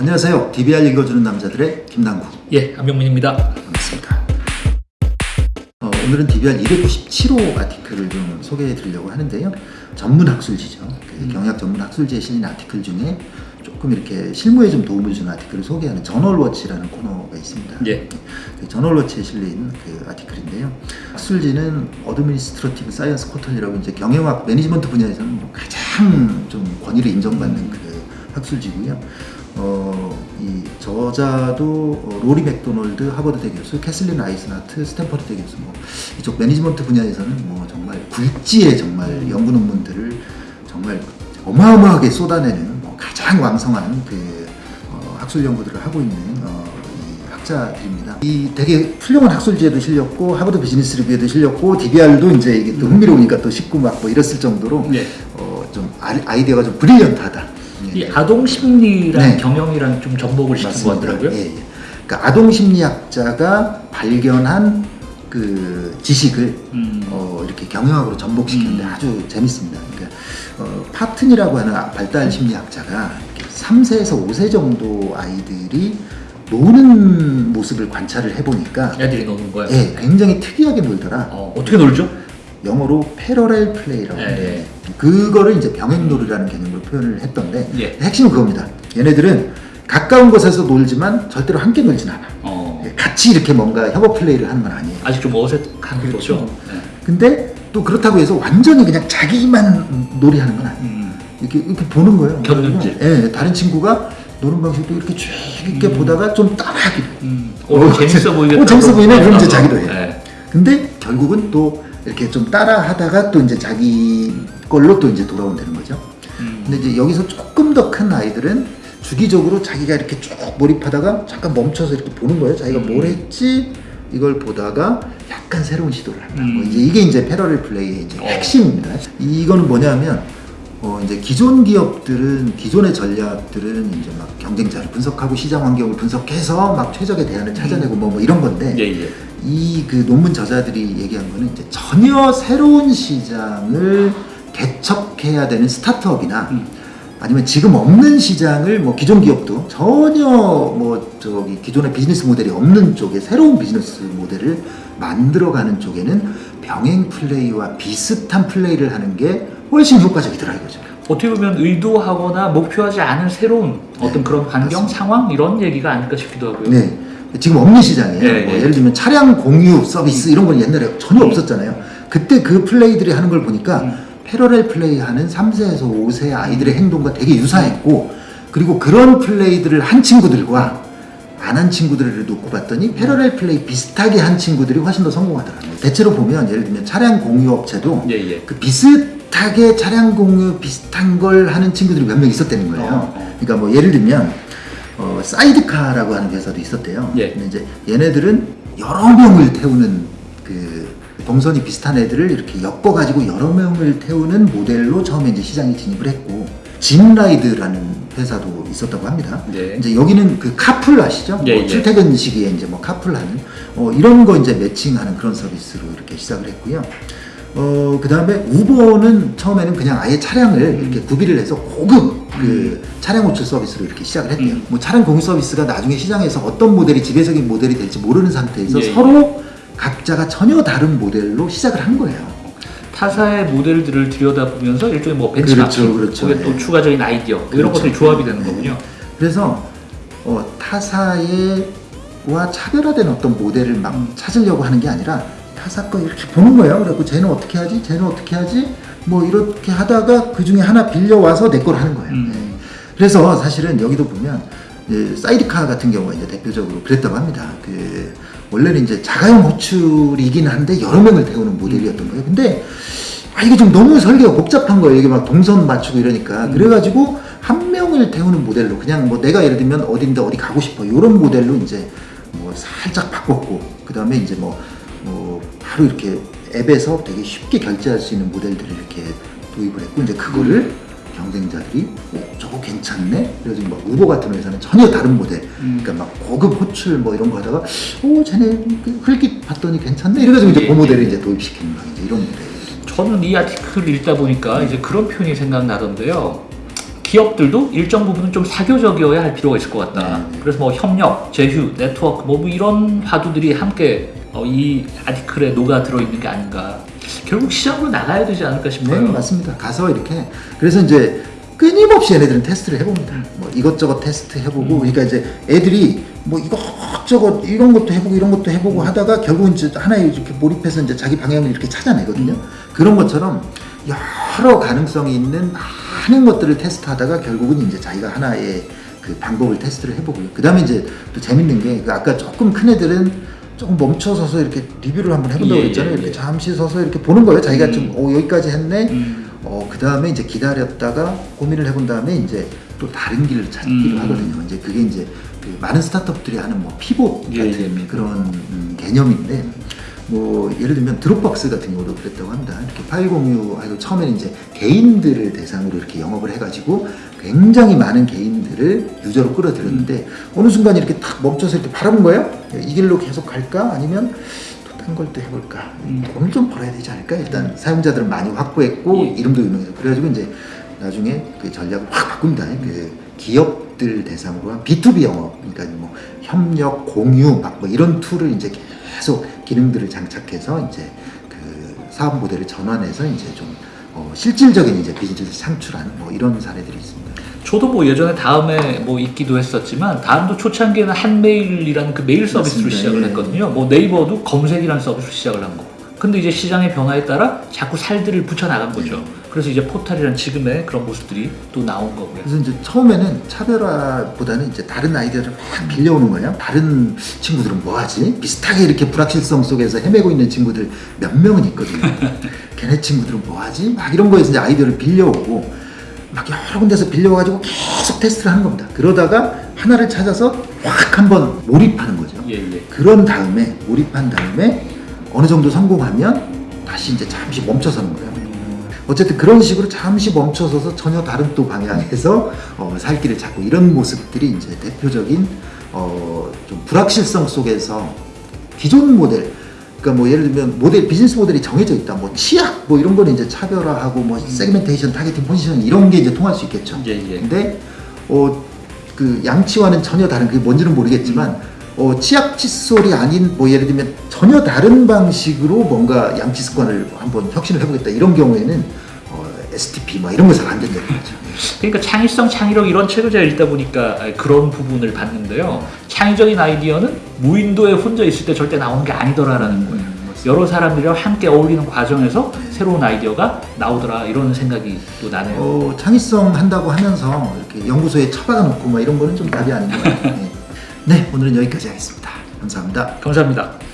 안녕하세요. DBR 읽어주는 남자들의 김남구 예, 안병민입니다. 반갑습니다. 어, 오늘은 DBR 297호 article을 좀 소개해 드리려고 하는데요. 전문 학술지죠. 그 경영 전문 학술지에 실린 article 중에 조금 이렇게 실무에 좀 도움을 주는 article을 소개하는 Journal Watch라는 코너가 있습니다. 예. 그 Journal Watch에 실린 그 article인데요. 학술지는 Administrative Science Quarterly라고 이제 경영학 management 분야에서는 뭐 가장 좀 권위를 인정받는 그 학술지고요. 어, 이 저자도 어, 로리 맥도널드 하버드대 교수, 캐슬린 아이젠하트 스탠퍼드대 교수, 뭐 이쪽 매니지먼트 분야에서는 뭐 정말 굴지의 정말 연구 논문들을 정말 어마어마하게 쏟아내는 뭐 가장 왕성한 그 어, 학술 연구들을 하고 있는 어, 이 학자들입니다. 이 되게 훌륭한 학술지에도 실렸고 하버드 비즈니스 리뷰에도 실렸고 DBR도 이제 이게 또 흥미로우니까 또 싣고 막 뭐 이랬을 정도로 네. 어, 좀 아이- 아이디어가 좀 브릴리언트하다. 이 아동 심리랑 네. 경영이랑 좀 접목을 시킨 것 같더라고요. 예, 예. 그러니까 아동 심리학자가 발견한 그 지식을 음. 어, 이렇게 경영학으로 전복시키는데 음. 아주 재밌습니다. 그러니까 어, 파튼이라고 하는 발달 심리학자가 이렇게 3세에서 5세 정도 아이들이 노는 모습을 관찰을 해보니까 애들이 노는 거야. 예, 굉장히 특이하게 놀더라. 어, 어떻게 놀죠? 영어로 패러렐 플레이라고 예, 하는데 그거를 이제 병행놀이라는 개념으로 표현을 했던데 예. 핵심은 그겁니다. 얘네들은 가까운 곳에서 놀지만 절대로 함께 놀진 않아. 어, 같이 이렇게 뭔가 협업 플레이를 하는 건 아니에요. 아직 좀 어색한 그렇죠. 거죠. 네. 근데 또 그렇다고 해서 완전히 그냥 자기만 놀이하는 건 아니에요. 음. 이렇게 이렇게 보는 거예요. 곁눈질. 예, 다른 친구가 노는 방식도 이렇게 쭉 이렇게 보다가 좀 따라하기도 해요. 음. 어, 재밌어 보이겠다. 어, 재밌어 보이네. 그럼 이제 자기도 해요. 네. 근데 결국은 또 이렇게 좀 따라 하다가 또 이제 자기 걸로 또 이제 돌아온다는 거죠. 음. 근데 이제 여기서 조금 더 큰 아이들은 주기적으로 자기가 이렇게 쭉 몰입하다가 잠깐 멈춰서 이렇게 보는 거예요. 자기가 뭘 했지 이걸 보다가 약간 새로운 시도를 한다. 뭐 음. 이제 이게 이제 패러렐 플레이의 이제 어. 핵심입니다. 이거는 뭐냐면 어 이제 기존 기업들은 기존의 전략들은 이제 막 경쟁자를 분석하고 시장 환경을 분석해서 막 최적의 대안을 찾아내고 뭐, 뭐 이런 건데 예, 예. 이그 논문 저자들이 얘기한 거는 이제 전혀 새로운 시장을 개척해야 되는 스타트업이나 음. 아니면 지금 없는 시장을 뭐 기존 기업도 전혀 뭐 저기 기존의 비즈니스 모델이 없는 쪽에 새로운 비즈니스 모델을 만들어가는 쪽에는 병행 플레이와 비슷한 플레이를 하는 게 훨씬 효과적이더라 이거죠. 어떻게 보면 의도하거나 목표하지 않은 새로운 어떤 그런 환경, 상황 이런 얘기가 아닐까 싶기도 하고요. 네. 지금 없는 시장이에요. 예, 뭐 예. 예를 들면 차량 공유 서비스 이런 건 옛날에 전혀 없었잖아요. 그때 그 플레이들이 하는 걸 보니까 음. 패러렐 플레이 하는 3세에서 5세 아이들의 행동과 되게 유사했고 그리고 그런 플레이들을 한 친구들과 안 한 친구들을 놓고 봤더니 패러렐 플레이 비슷하게 한 친구들이 훨씬 더 성공하더라고요. 대체로 보면 예를 들면 차량 공유 업체도 예, 예. 그 비슷하게 차량 공유 비슷한 걸 하는 친구들이 몇 명 있었다는 거예요. 어, 어. 그러니까 뭐 예를 들면 어, 사이드카라고 하는 회사도 있었대요. 예. 근데 이제 얘네들은 여러 명을 태우는 그 동선이 비슷한 애들을 이렇게 엮어가지고 여러 명을 태우는 모델로 처음에 이제 시장에 진입을 했고 진라이드라는 회사도 있었다고 합니다. 네. 이제 여기는 그 카풀 아시죠? 예, 뭐 예. 출퇴근 시기에 이제 뭐 카풀하는 어, 이런 거 이제 매칭하는 그런 서비스로 이렇게 시작을 했고요. 어, 그 다음에 우버는 처음에는 그냥 아예 차량을 이렇게 구비를 해서 고급 그 차량 호출 서비스로 이렇게 시작을 했대요. 음. 뭐 차량 공유 서비스가 나중에 시장에서 어떤 모델이 지배적인 모델이 될지 모르는 상태에서 예, 예. 서로 각자가 전혀 다른 모델로 시작을 한 거예요. 타사의 모델들을 들여다보면서 일종의 뭐 벤치마킹, 그렇죠, 그렇죠. 또 예. 추가적인 아이디어 뭐 이런 그렇죠. 것들이 조합이 되는 네. 거군요. 그래서 어, 타사의와 차별화된 어떤 모델을 막 음. 찾으려고 하는 게 아니라 타사 거 이렇게 보는 거예요. 그래갖고 쟤는 어떻게 하지? 쟤는 어떻게 하지? 뭐 이렇게 하다가 그 중에 하나 빌려와서 내 걸 하는 거예요. 음. 네. 그래서 사실은 여기도 보면 예, 사이드카 같은 경우가 이제 대표적으로 그랬다고 합니다. 그 원래는 이제 자가용 호출이긴 한데 여러 명을 태우는 모델이었던 거예요. 근데 아 이게 좀 너무 설계가 복잡한 거예요. 이게 막 동선 맞추고 이러니까 음. 그래가지고 한 명을 태우는 모델로 그냥 뭐 내가 예를 들면 어딘데 어디 가고 싶어 이런 모델로 이제 뭐 살짝 바꿨고 그 다음에 이제 뭐, 뭐 바로 이렇게 앱에서 되게 쉽게 결제할 수 있는 모델들을 이렇게 도입을 했고 이제 그거를 경쟁자들이 어, 저거 괜찮네. 그래서 뭐 우버 같은 회사는 전혀 다른 모델. 음. 그러니까 막 고급 호출 뭐 이런 거 하다가 오 쟤네 그 흘깃 봤더니 괜찮네. 이래가지고 이제 예, 그 모델을 예. 이제 도입시키는 막 이제 이런 모델. 저는 이 아티클을 읽다 보니까 이제 그런 표현이 생각나던데요. 기업들도 일정 부분은 좀 사교적이어야 할 필요가 있을 것 같다. 네, 네. 그래서 뭐 협력, 제휴, 네트워크 뭐 이런 화두들이 함께 어, 이 아티클에 녹아 들어 있는 게 아닌가. 결국 시장으로 나가야 되지 않을까 네, 싶어요. 맞습니다. 가서 이렇게 그래서 이제 끊임없이 얘네들은 테스트를 해봅니다. 뭐 이것저것 테스트 해보고 그러니까 이제 애들이 뭐 이것저것 이런 것도 해보고 이런 것도 해보고 하다가 결국은 이제 하나에 이렇게 몰입해서 이제 자기 방향을 이렇게 찾아내거든요. 그런 것처럼 여러 가능성이 있는 많은 것들을 테스트하다가 결국은 이제 자기가 하나의 그 방법을 테스트를 해보고요. 그 다음에 이제 또 재밌는 게 그 아까 조금 큰 애들은 조금 멈춰서서 이렇게 리뷰를 한번 해본다고 예, 그랬잖아요. 예, 이렇게 예. 잠시 서서 이렇게 보는 거예요. 자기가 음. 좀 어, 여기까지 했네. 음. 어, 그 다음에 이제 기다렸다가 고민을 해본 다음에 이제 또 다른 길을 찾기로 음. 하거든요. 이제 그게 이제 그 많은 스타트업들이 하는 뭐 피봇 예, 같은 예. 그런 음, 개념인데 뭐 예를 들면 드롭박스 같은 경우도 그랬다고 합니다. 이렇게 파일 공유하고 처음에는 이제 개인들을 대상으로 이렇게 영업을 해가지고 굉장히 많은 개인들을 유저로 끌어들였는데 어느 순간 이렇게 탁 멈춰서 이렇게 바라본 거예요. 이 길로 계속 갈까 아니면 또딴걸 또 해볼까? 음. 돈을 좀 벌어야 되지 않을까? 일단 사용자들을 많이 확보했고 예. 이름도 유명해서 그래가지고 이제 나중에 그 전략을 확 바꿉니다. 그 기업들 대상으로 한 B2B 영업, 그러니까 뭐 협력, 공유, 막 뭐 이런 툴을 이제 계속 기능들을 장착해서 이제 그 사업 모델을 전환해서 이제 좀 어, 실질적인 이제 비즈니스를 창출하는 뭐 이런 사례들이 있습니다. 저도 뭐 예전에 다음에 뭐 있기도 했었지만 다음도 초창기에는 한메일이라는 그 메일 서비스로 맞습니다. 시작을 예. 했거든요. 뭐 네이버도 검색이라는 서비스로 시작을 한 거. 근데 이제 시장의 변화에 따라 자꾸 살들을 붙여 나간 거죠. 그래서 이제 포탈이란 지금의 그런 모습들이 또 나온 거고요. 그래서 이제 처음에는 차별화보다는 이제 다른 아이디어를 막 빌려오는 거예요. 다른 친구들은 뭐 하지? 비슷하게 이렇게 불확실성 속에서 헤매고 있는 친구들 몇 명은 있거든요. 걔네 친구들은 뭐 하지? 막 이런 거에서 이제 아이디어를 빌려오고 막 여러 군데서 빌려와가지고 계속 테스트를 하는 겁니다. 그러다가 하나를 찾아서 확 한번 몰입하는 거죠. 예, 예. 그런 다음에 몰입한 다음에 어느 정도 성공하면 다시 이제 잠시 멈춰서는 거예요. 어쨌든 그런 식으로 잠시 멈춰서서 전혀 다른 또 방향에서 어, 살 길을 찾고 이런 모습들이 이제 대표적인 어, 좀 불확실성 속에서 기존 모델 그러니까 뭐 예를 들면 모델 비즈니스 모델이 정해져 있다 뭐 치약 뭐 이런 거는 이제 차별화하고 뭐 segmentation targeting position 이런 게 이제 통할 수 있겠죠. 예, 예. 근데 어, 그 양치와는 전혀 다른 그게 뭔지는 모르겠지만 어, 치약 칫솔이 아닌 뭐 예를 들면 전혀 다른 방식으로 뭔가 양치 습관을 한번 혁신을 해보겠다 이런 경우에는 어, STP 뭐 이런 거 잘 안 된다는 거죠. 그러니까 창의성, 창의력 이런 책을 제가 읽다 보니까 그런 부분을 봤는데요. 창의적인 아이디어는 무인도에 혼자 있을 때 절대 나오는 게 아니더라라는 거예요. 여러 사람들이랑 함께 어울리는 과정에서 새로운 아이디어가 나오더라 이런 생각이 또 나네요. 어, 창의성 한다고 하면서 이렇게 연구소에 처박아 놓고 뭐 이런 거는 좀 답이 아닌 것 같아요. 네. 네, 오늘은 여기까지 하겠습니다. 감사합니다. 감사합니다.